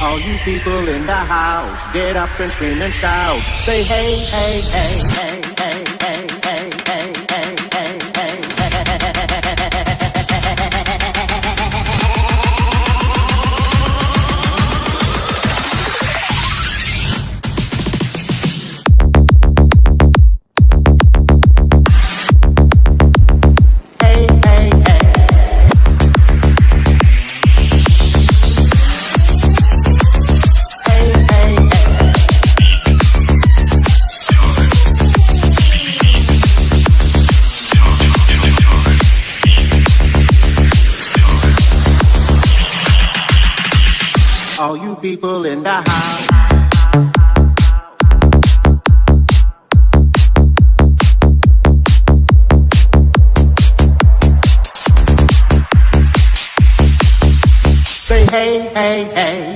All you people in the house, get up and scream and shout. Say hey, hey, hey, hey. All you people in the house. Say hey, hey, hey.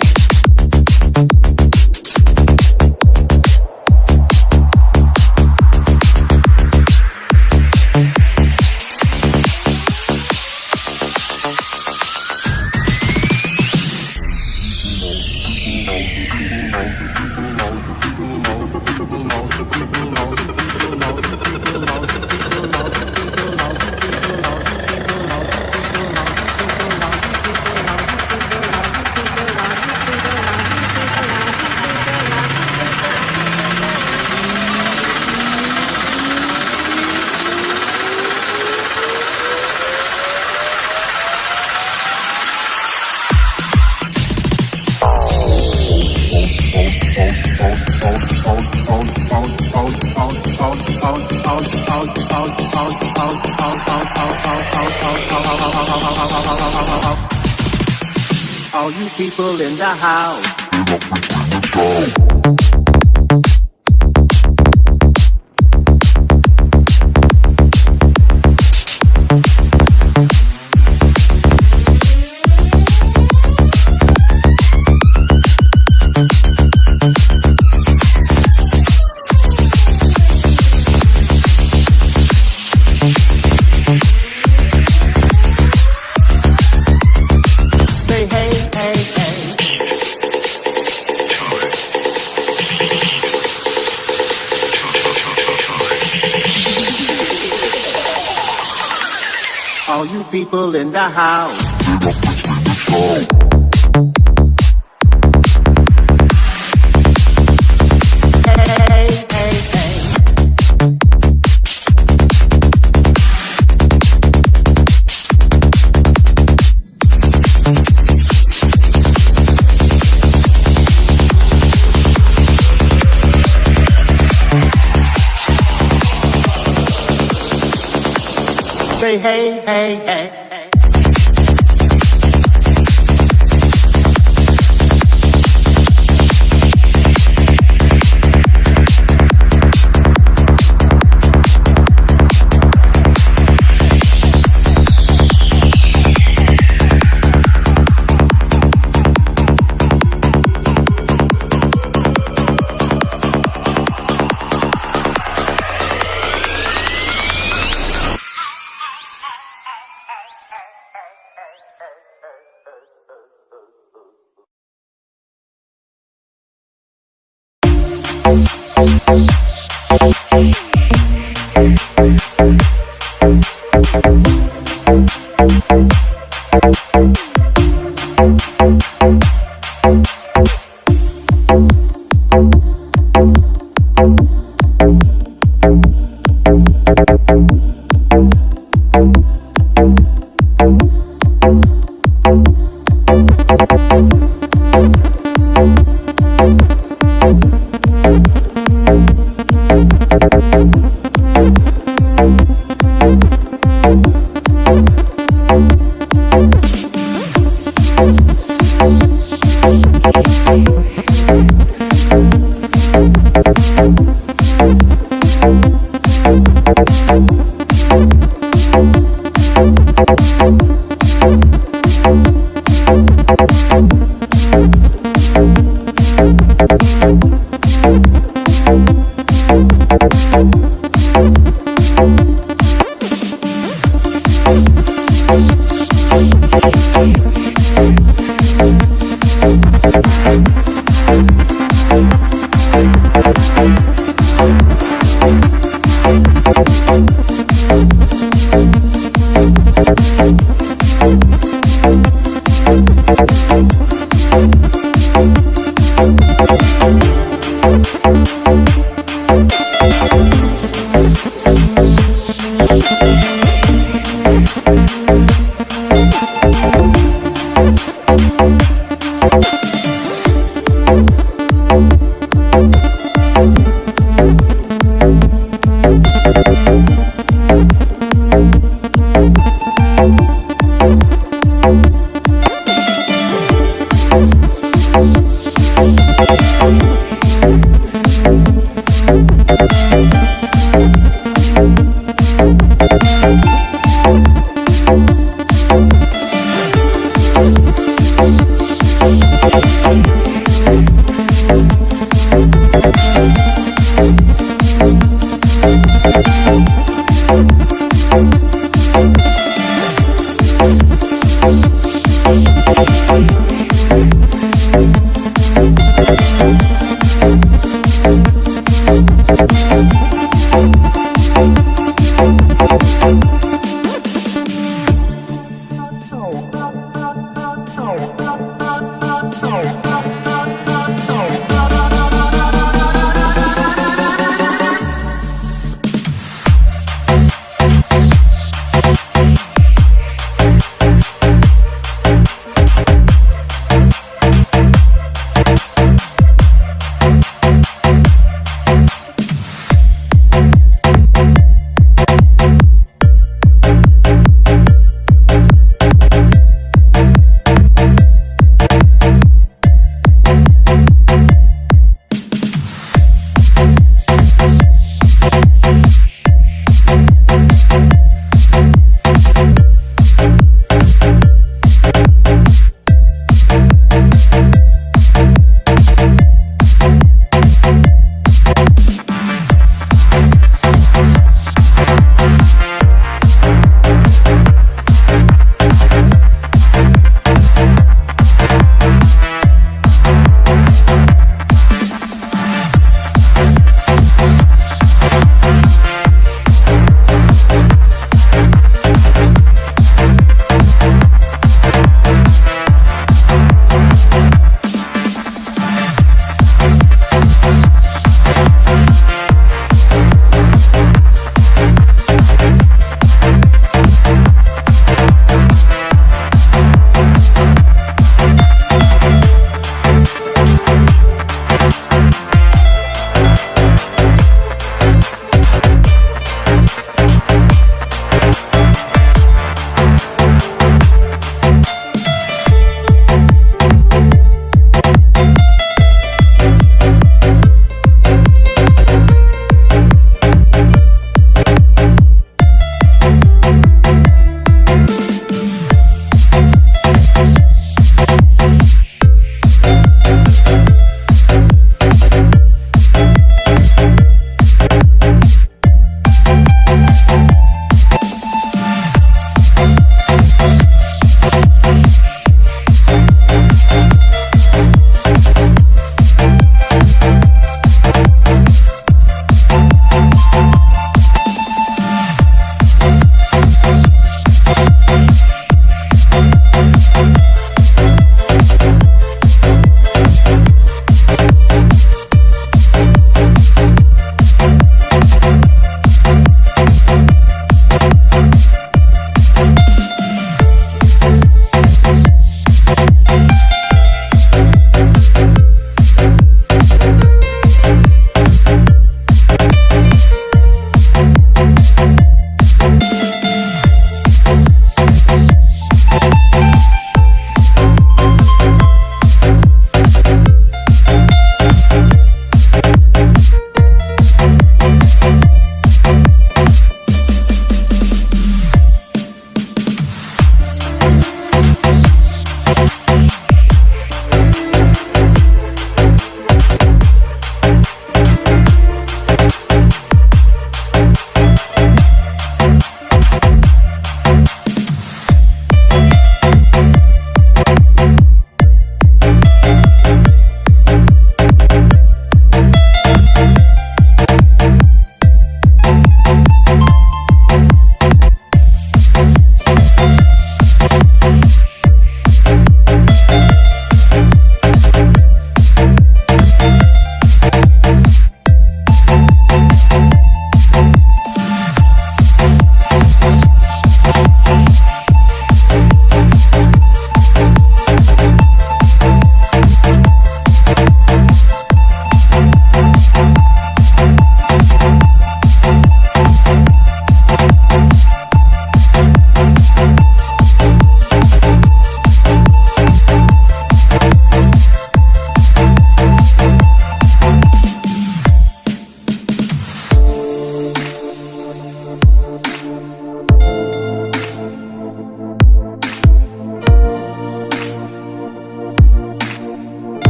All you people in the house. All you people in the house. Say hey, hey, hey. Thank you. Thank Thank Oh.